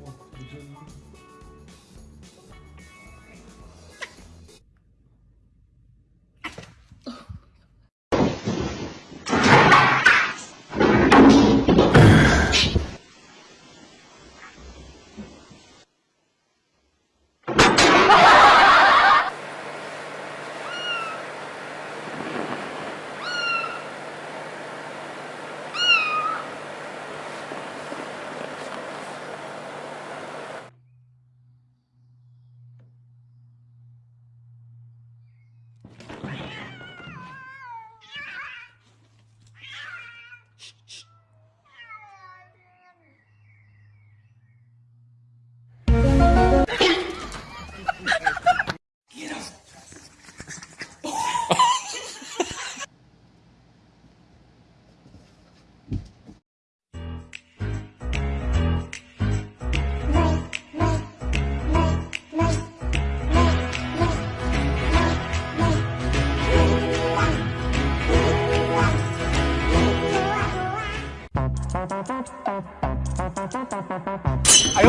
뭐,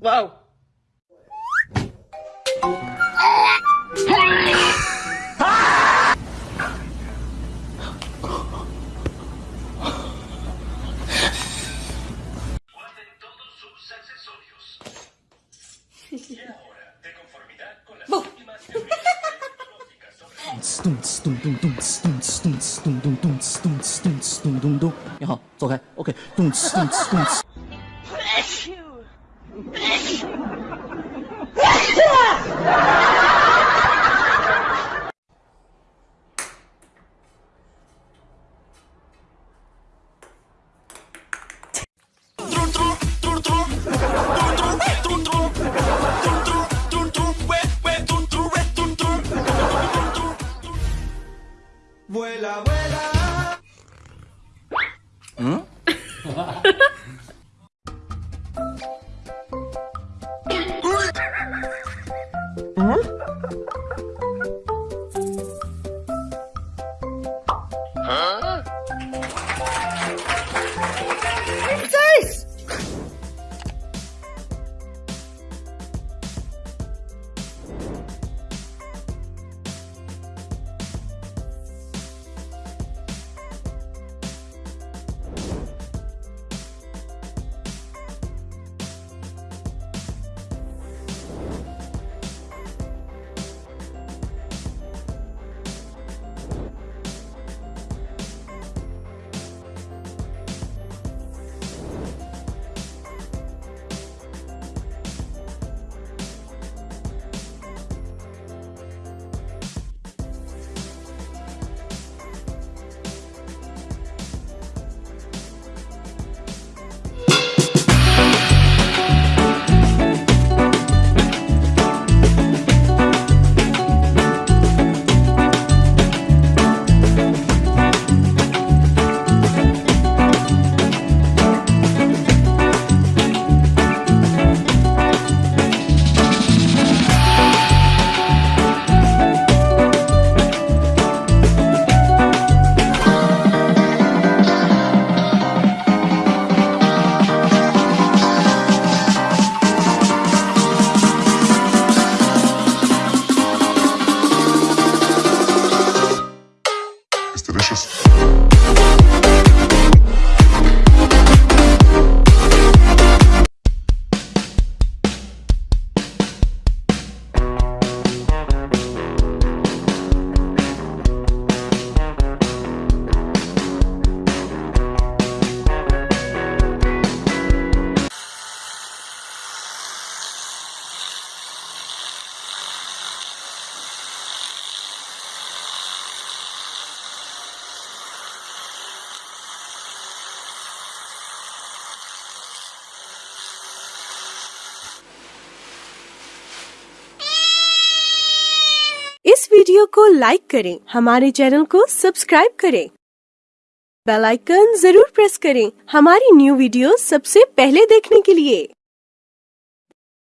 wow. 咚呲咚咚咚呲咚呲咚呲咚咚咚呲咚呲咚呲咚咚咚。你好，走开。OK，咚呲咚呲咚呲。You. You. Vuela, vuela. ¿Mm? ¿Mm? Video को like करें। हमारे चैनल को सब्सक्राइब करें। बेल आइकन ज़रूर प्रेस करें। हमारी न्यू वीडियो सबसे पहले देखने के लिए।